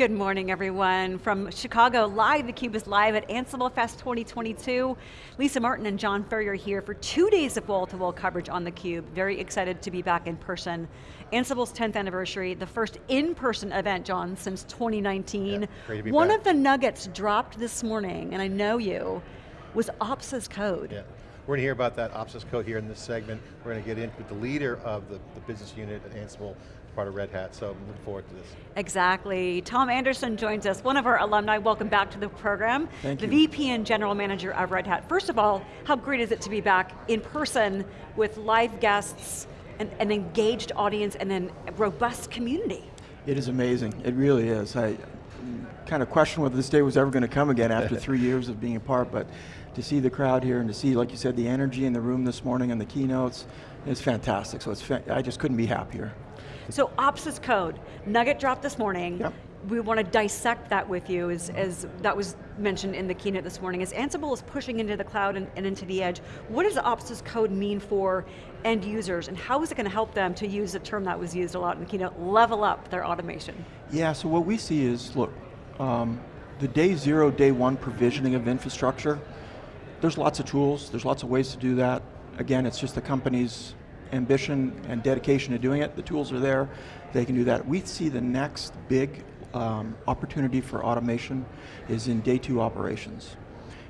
Good morning, everyone. From Chicago, live, theCUBE is live at Ansible Fest 2022. Lisa Martin and John Furrier here for two days of wall-to-wall -wall coverage on theCUBE. Very excited to be back in person. Ansible's 10th anniversary, the first in-person event, John, since 2019. Yeah, One back. of the nuggets dropped this morning, and I know you, was Ops as code. We're going to hear about that ops as code here in this segment. We're going to get in with the leader of the, the business unit at Ansible, part of Red Hat, so I'm looking forward to this. Exactly. Tom Anderson joins us, one of our alumni. Welcome back to the program. Thank the you. VP and General Manager of Red Hat. First of all, how great is it to be back in person with live guests, and an engaged audience, and then a robust community? It is amazing, it really is. I kind of questioned whether this day was ever going to come again after three years of being apart, but to see the crowd here and to see, like you said, the energy in the room this morning and the keynotes, it's fantastic. So it's fa I just couldn't be happier. So ops as code, Nugget dropped this morning. Yep. We want to dissect that with you as, as that was mentioned in the keynote this morning. As Ansible is pushing into the cloud and, and into the edge, what does ops as code mean for end users and how is it going to help them to use a term that was used a lot in the keynote, level up their automation? Yeah, so what we see is, look, um, the day zero, day one provisioning of infrastructure, there's lots of tools, there's lots of ways to do that. Again, it's just the company's ambition and dedication to doing it. The tools are there, they can do that. We see the next big um, opportunity for automation is in day two operations.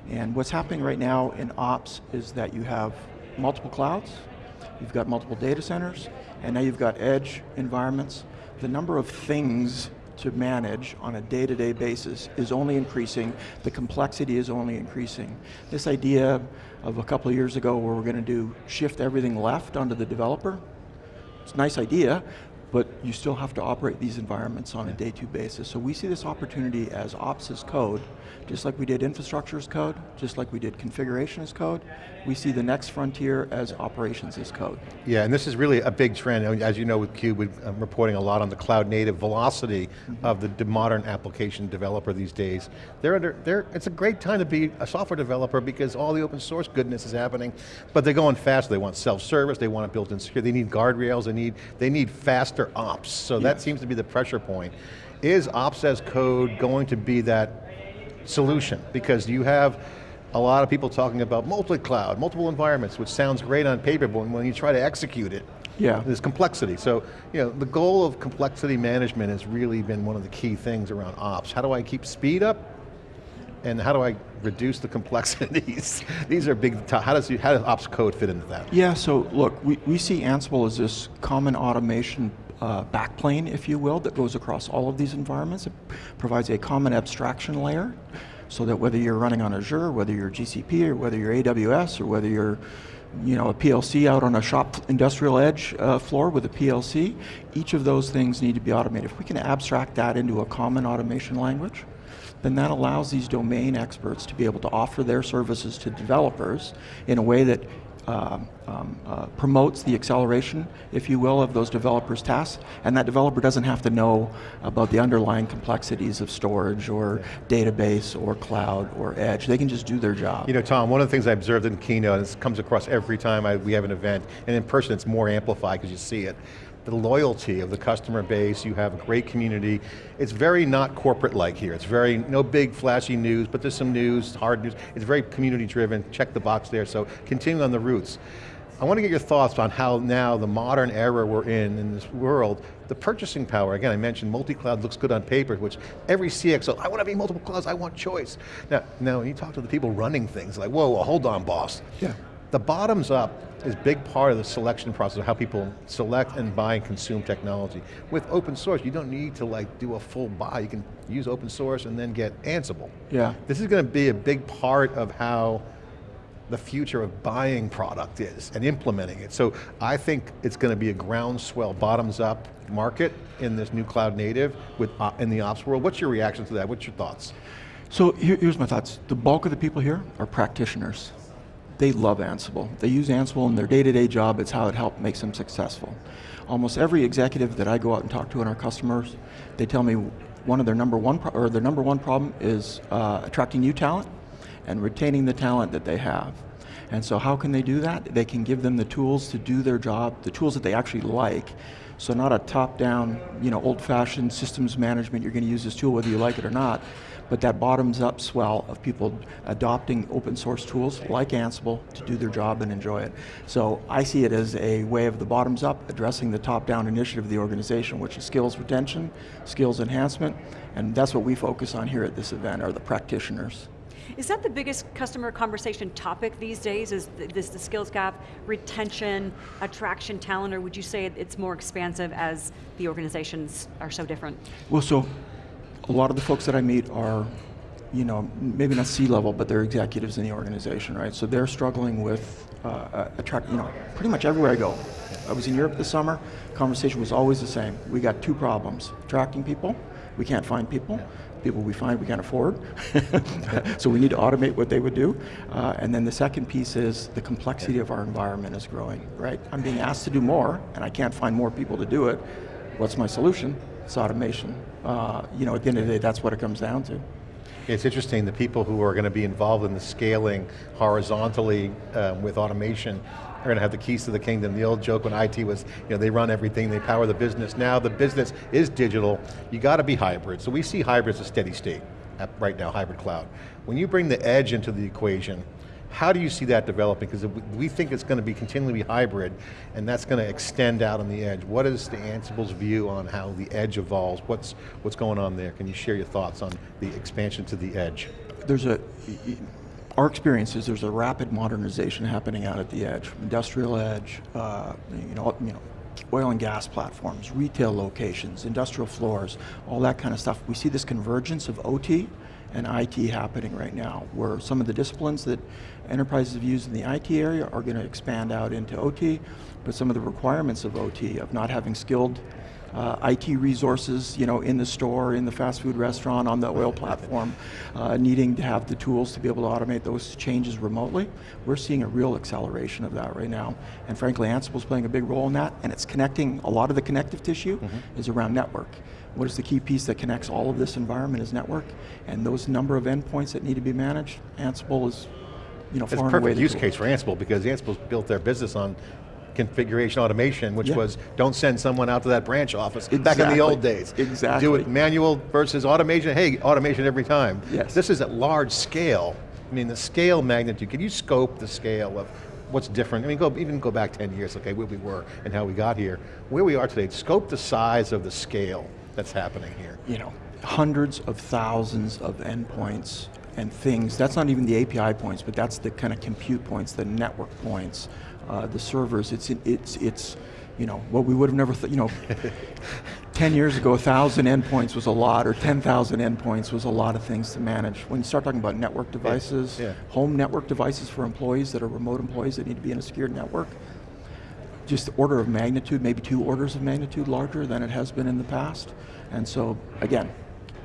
And what's happening right now in ops is that you have multiple clouds, you've got multiple data centers, and now you've got edge environments. The number of things to manage on a day-to-day -day basis is only increasing, the complexity is only increasing. This idea of a couple of years ago where we're going to do shift everything left onto the developer, it's a nice idea, but you still have to operate these environments on a day two basis. So we see this opportunity as ops as code, just like we did infrastructure as code, just like we did configuration as code, we see the next frontier as operations as code. Yeah, and this is really a big trend. As you know with CUBE, we're um, reporting a lot on the cloud native velocity mm -hmm. of the modern application developer these days. They're under, they're, it's a great time to be a software developer because all the open source goodness is happening, but they're going fast, they want self-service, they want it built in security, they need guardrails, they need, they need faster ops, so yes. that seems to be the pressure point. Is ops as code going to be that solution? Because you have a lot of people talking about multi-cloud, multiple environments, which sounds great on paper, but when you try to execute it, yeah. there's complexity. So, you know, the goal of complexity management has really been one of the key things around ops. How do I keep speed up? And how do I reduce the complexities? These are big, how does, how does ops code fit into that? Yeah, so look, we, we see Ansible as this common automation uh, backplane, if you will, that goes across all of these environments. It provides a common abstraction layer so that whether you're running on Azure, whether you're GCP, or whether you're AWS, or whether you're you know, a PLC out on a shop industrial edge uh, floor with a PLC, each of those things need to be automated. If we can abstract that into a common automation language, then that allows these domain experts to be able to offer their services to developers in a way that um, um, uh, promotes the acceleration, if you will, of those developers' tasks, and that developer doesn't have to know about the underlying complexities of storage or database or cloud or edge. They can just do their job. You know, Tom, one of the things I observed in Keynote, and this comes across every time I, we have an event, and in person it's more amplified because you see it, the loyalty of the customer base, you have a great community. It's very not corporate-like here. It's very, no big flashy news, but there's some news, hard news. It's very community driven, check the box there, so continue on the roots. I want to get your thoughts on how now the modern era we're in, in this world, the purchasing power, again I mentioned multi-cloud looks good on paper, which every CXO, I want to be multiple clouds, I want choice. Now, now when you talk to the people running things, like, whoa, whoa hold on boss. Yeah. The bottoms up is big part of the selection process of how people select and buy and consume technology. With open source, you don't need to like do a full buy. You can use open source and then get Ansible. Yeah. This is going to be a big part of how the future of buying product is and implementing it. So I think it's going to be a groundswell, bottoms up market in this new cloud native with uh, in the ops world. What's your reaction to that? What's your thoughts? So here, here's my thoughts. The bulk of the people here are practitioners they love Ansible. They use Ansible in their day-to-day -day job, it's how it helps makes them successful. Almost every executive that I go out and talk to in our customers, they tell me one of their number one, or their number one problem is uh, attracting new talent and retaining the talent that they have. And so how can they do that? They can give them the tools to do their job, the tools that they actually like. So not a top-down, you know, old-fashioned systems management, you're going to use this tool whether you like it or not, but that bottoms-up swell of people adopting open source tools like Ansible to do their job and enjoy it. So I see it as a way of the bottoms up, addressing the top-down initiative of the organization, which is skills retention, skills enhancement, and that's what we focus on here at this event, are the practitioners. Is that the biggest customer conversation topic these days, is the, this, the skills gap, retention, attraction, talent, or would you say it's more expansive as the organizations are so different? Well, so a lot of the folks that I meet are, you know, maybe not C-level, but they're executives in the organization, right? So they're struggling with uh, attract, you know, pretty much everywhere I go. I was in Europe this summer, conversation was always the same. We got two problems, attracting people, we can't find people, people we find we can't afford, so we need to automate what they would do. Uh, and then the second piece is the complexity of our environment is growing, right? I'm being asked to do more, and I can't find more people to do it. What's my solution? It's automation. Uh, you know, at the end of the day, that's what it comes down to. It's interesting, the people who are going to be involved in the scaling horizontally um, with automation are going to have the keys to the kingdom. The old joke when IT was, you know, they run everything, they power the business. Now the business is digital, you got to be hybrid. So we see hybrid as a steady state right now, hybrid cloud. When you bring the edge into the equation, how do you see that developing? Because we think it's going to be continually hybrid, and that's going to extend out on the edge. What is the Ansible's view on how the edge evolves? What's, what's going on there? Can you share your thoughts on the expansion to the edge? There's a, our experience is there's a rapid modernization happening out at the edge. Industrial edge, uh, you know, you know, oil and gas platforms, retail locations, industrial floors, all that kind of stuff. We see this convergence of OT and IT happening right now, where some of the disciplines that enterprises have used in the IT area are going to expand out into OT, but some of the requirements of OT, of not having skilled uh, IT resources, you know, in the store, in the fast food restaurant, on the oil platform, uh, needing to have the tools to be able to automate those changes remotely. We're seeing a real acceleration of that right now. And frankly, Ansible's playing a big role in that, and it's connecting, a lot of the connective tissue mm -hmm. is around network. What is the key piece that connects all of this environment is network, and those number of endpoints that need to be managed, Ansible is you know, it's a perfect use case for Ansible because Ansible's built their business on configuration automation, which yeah. was don't send someone out to that branch office exactly. back in the old days. Exactly. Do it manual versus automation. Hey, automation every time. Yes. This is at large scale. I mean, the scale magnitude, can you scope the scale of what's different? I mean, go, even go back 10 years, okay, where we were and how we got here. Where we are today, scope the size of the scale that's happening here. You know, hundreds of thousands of endpoints and things. That's not even the API points, but that's the kind of compute points, the network points, uh, the servers. It's it's it's you know what we would have never thought. You know, ten years ago, a thousand endpoints was a lot, or ten thousand endpoints was a lot of things to manage. When you start talking about network devices, yeah. Yeah. home network devices for employees that are remote employees that need to be in a secured network, just order of magnitude, maybe two orders of magnitude larger than it has been in the past. And so, again,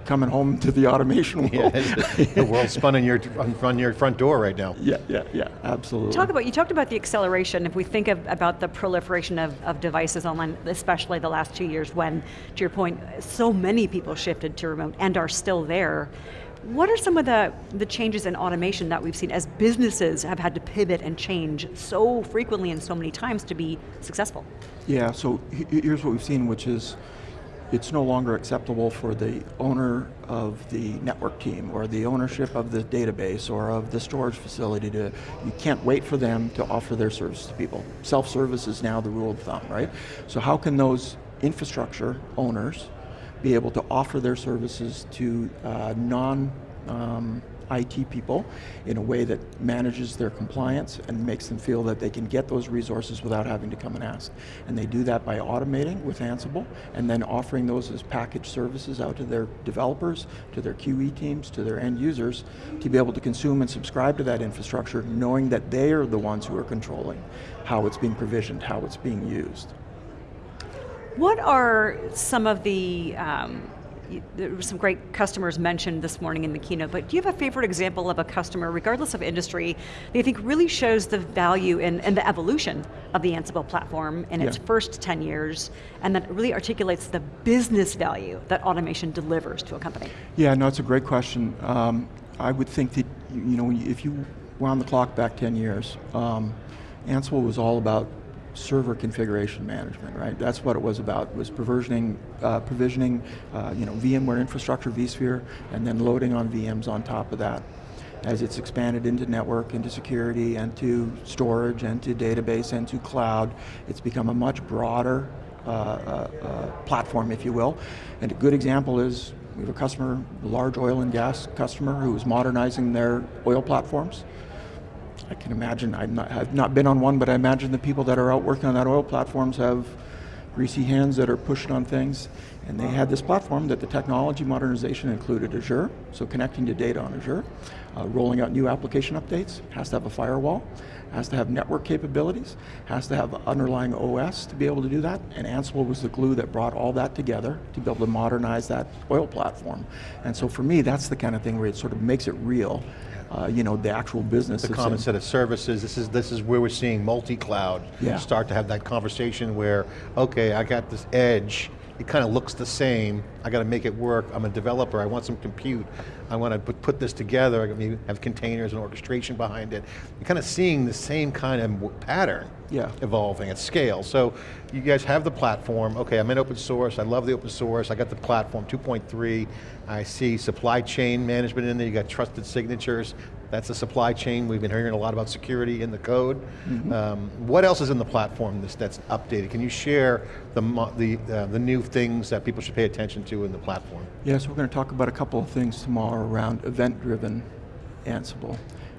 coming home to the automation world. Yeah, the world's spun on your, on your front door right now. Yeah, yeah, yeah, absolutely. Talk about, you talked about the acceleration, if we think of, about the proliferation of, of devices online, especially the last two years when, to your point, so many people shifted to remote and are still there. What are some of the, the changes in automation that we've seen as businesses have had to pivot and change so frequently and so many times to be successful? Yeah, so here's what we've seen, which is it's no longer acceptable for the owner of the network team or the ownership of the database or of the storage facility to, you can't wait for them to offer their service to people. Self-service is now the rule of thumb, right? So how can those infrastructure owners be able to offer their services to uh, non um, IT people in a way that manages their compliance and makes them feel that they can get those resources without having to come and ask. And they do that by automating with Ansible and then offering those as packaged services out to their developers, to their QE teams, to their end users to be able to consume and subscribe to that infrastructure knowing that they are the ones who are controlling how it's being provisioned, how it's being used. What are some of the um, there were some great customers mentioned this morning in the keynote, but do you have a favorite example of a customer, regardless of industry, that you think really shows the value and, and the evolution of the Ansible platform in yeah. its first 10 years, and that really articulates the business value that automation delivers to a company? Yeah, no, it's a great question. Um, I would think that, you know, if you wound the clock back 10 years, um, Ansible was all about server configuration management, right? That's what it was about, was provisioning, uh, provisioning uh, you know, VMware infrastructure, vSphere, and then loading on VMs on top of that. As it's expanded into network, into security, and to storage, and to database, and to cloud, it's become a much broader uh, uh, uh, platform, if you will. And a good example is, we have a customer, a large oil and gas customer, who is modernizing their oil platforms. I can imagine, I've not, not been on one, but I imagine the people that are out working on that oil platforms have greasy hands that are pushing on things. And they had this platform that the technology modernization included Azure, so connecting to data on Azure, uh, rolling out new application updates, has to have a firewall, has to have network capabilities, has to have underlying OS to be able to do that, and Ansible was the glue that brought all that together to be able to modernize that oil platform. And so for me, that's the kind of thing where it sort of makes it real uh, you know, the actual business. The common set of services, this is, this is where we're seeing multi-cloud yeah. start to have that conversation where, okay, I got this edge, it kind of looks the same, I got to make it work, I'm a developer, I want some compute, I want to put, this together, I have containers and orchestration behind it. You're kind of seeing the same kind of pattern yeah. evolving at scale. So you guys have the platform, okay, I'm in open source, I love the open source, I got the platform 2.3, I see supply chain management in there, you got trusted signatures, that's the supply chain. We've been hearing a lot about security in the code. Mm -hmm. um, what else is in the platform that's, that's updated? Can you share the, the, uh, the new things that people should pay attention to in the platform? Yes, we're going to talk about a couple of things tomorrow around event-driven Ansible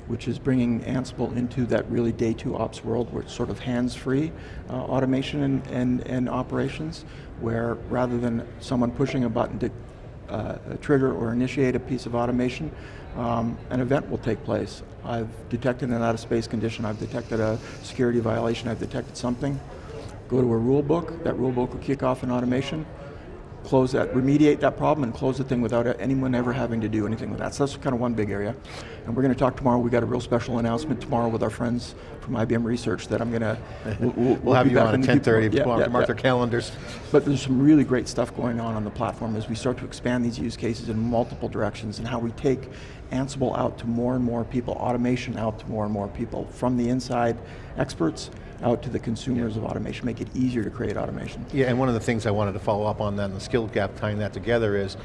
which is bringing Ansible into that really day two ops world where it's sort of hands-free uh, automation and, and, and operations, where rather than someone pushing a button to uh, trigger or initiate a piece of automation, um, an event will take place. I've detected an out of space condition, I've detected a security violation, I've detected something. Go to a rule book, that rule book will kick off an automation, close that, remediate that problem and close the thing without anyone ever having to do anything with that. So that's kind of one big area. And we're going to talk tomorrow, we got a real special announcement tomorrow with our friends from IBM Research that I'm going to, we'll, we'll, we'll have you on at 10.30, yeah, yeah, mark yeah. their calendars. But there's some really great stuff going on on the platform as we start to expand these use cases in multiple directions and how we take Ansible out to more and more people, automation out to more and more people, from the inside experts out to the consumers of automation, make it easier to create automation. Yeah, and one of the things I wanted to follow up on that, and the skill gap tying that together is,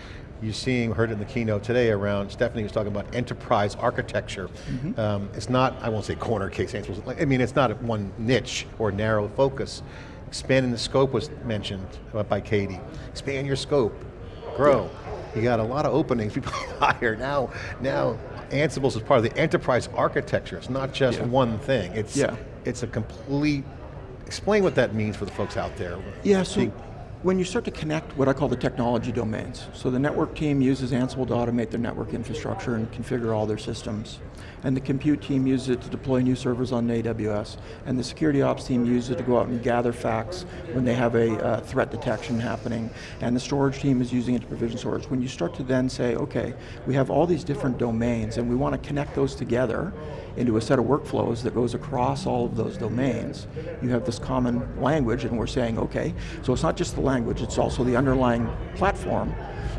you're seeing, heard it in the keynote today around, Stephanie was talking about enterprise architecture. Mm -hmm. um, it's not, I won't say corner case, I mean, it's not one niche or narrow focus. Expanding the scope was mentioned by Katie. Expand your scope, grow. Yeah. You got a lot of openings, people hire. Now, now Ansible is part of the enterprise architecture. It's not just yeah. one thing. It's, yeah. it's a complete, explain what that means for the folks out there. Yeah, so when you start to connect what I call the technology domains, so the network team uses Ansible to automate their network infrastructure and configure all their systems. And the compute team uses it to deploy new servers on AWS. And the security ops team uses it to go out and gather facts when they have a uh, threat detection happening. And the storage team is using it to provision storage. When you start to then say, okay, we have all these different domains and we want to connect those together into a set of workflows that goes across all of those domains. You have this common language and we're saying, okay, so it's not just the language, it's also the underlying platform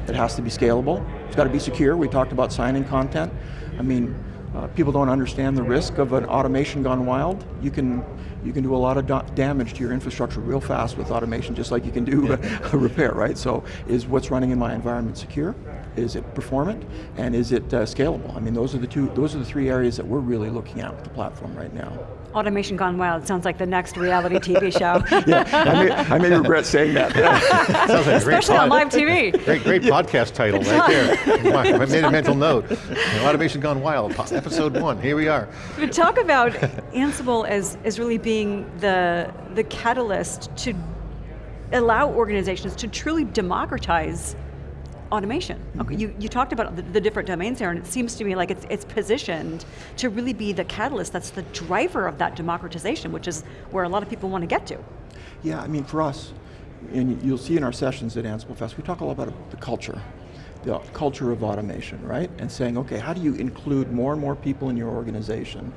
that has to be scalable. It's got to be secure, we talked about signing content. I mean, uh, people don't understand the risk of an automation gone wild. You can, you can do a lot of damage to your infrastructure real fast with automation, just like you can do a, a repair, right? So is what's running in my environment secure? Is it performant? And is it uh, scalable? I mean, those are the two, those are the three areas that we're really looking at with the platform right now. Automation Gone Wild sounds like the next reality TV show. yeah, I may, I may, regret saying that. sounds like Especially on live TV. Great, great yeah. podcast title right there. I made a mental note. Automation Gone Wild, episode one, here we are. But talk about Ansible as, as really being the, the catalyst to allow organizations to truly democratize automation. Mm -hmm. Okay, you, you talked about the, the, different domains there and it seems to me like it's, it's positioned to really be the catalyst that's the driver of that democratization, which is where a lot of people want to get to. Yeah, I mean for us, and you'll see in our sessions at Ansible Fest, we talk a lot about the culture the culture of automation, right? And saying, okay, how do you include more and more people in your organization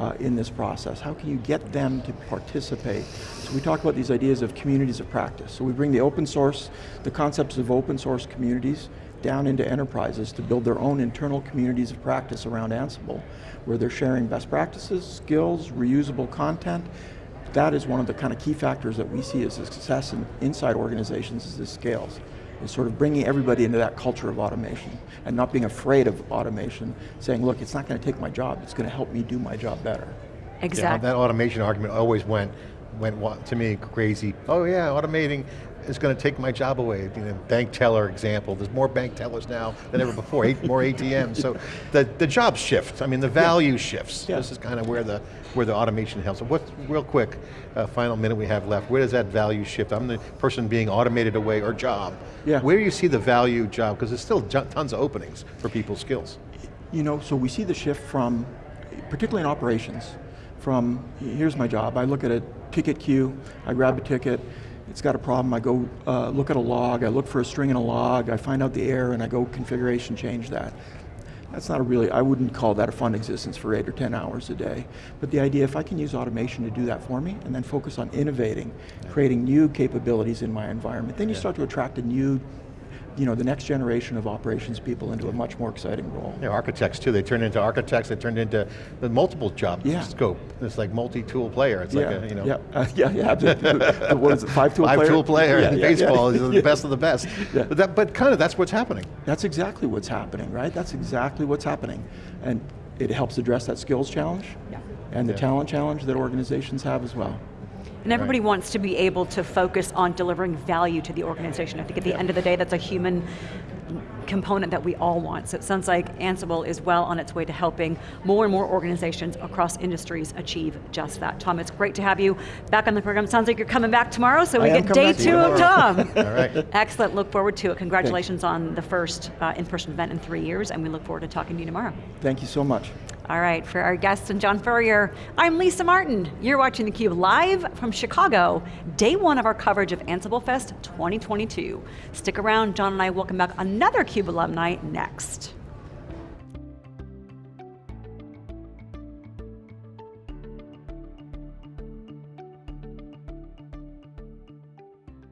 uh, in this process? How can you get them to participate? So we talk about these ideas of communities of practice. So we bring the open source, the concepts of open source communities down into enterprises to build their own internal communities of practice around Ansible, where they're sharing best practices, skills, reusable content. That is one of the kind of key factors that we see as a success in, inside organizations as this scales is sort of bringing everybody into that culture of automation and not being afraid of automation, saying, look, it's not going to take my job, it's going to help me do my job better. Exactly. Yeah, that automation argument always went, went to me crazy. Oh yeah, automating is going to take my job away. You know, bank teller example, there's more bank tellers now than ever before, eight, more ATMs. So the, the job shifts, I mean the value shifts. Yeah. This is kind of where the, where the automation helps. So what, real quick, uh, final minute we have left, where does that value shift? I'm the person being automated away or job. Yeah. Where do you see the value job? Because there's still tons of openings for people's skills. You know, so we see the shift from, particularly in operations, from here's my job, I look at a ticket queue, I grab a ticket, it's got a problem, I go uh, look at a log, I look for a string in a log, I find out the error and I go configuration change that. That's not a really, I wouldn't call that a fun existence for eight or 10 hours a day. But the idea, if I can use automation to do that for me and then focus on innovating, creating new capabilities in my environment, then you start to attract a new, you know, the next generation of operations people into a much more exciting role. Yeah, architects too, they turn into architects, they turn into the multiple job Yeah. scope. It's like multi-tool player, it's like a, you know. yeah, uh, yeah, yeah. the- the- what is it? Five tool Five player. tool player, Yeah, yeah, baseball yeah. is the best of the best. Yeah. But, that, but kind of that's what's happening. That's exactly what's happening, right? That's exactly what's happening, and it helps address that skills challenge Yeah. and the Yeah. talent challenge that organizations have as well. And everybody Right. wants to be able to focus on delivering value to the organization. I think at the end of the day, that's a human component that we all want. So it sounds like Ansible is well on its way to helping more and more organizations across industries achieve just that. Tom, it's great to have you back on the program. Sounds like you're coming back tomorrow, so we I get day two of Tom. All right. Excellent, look forward to it. Congratulations on the first uh, in-person event in three years, and we look forward to talking to you tomorrow. Thank you so much. All right, for our guests and John Furrier, I'm Lisa Martin. You're watching theCUBE live from Chicago, day one of our coverage of Ansible Fest 2022. Stick around, John and I welcome back another CUBE alumni next.